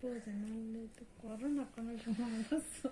そうじゃないのとこあるのかなと思います。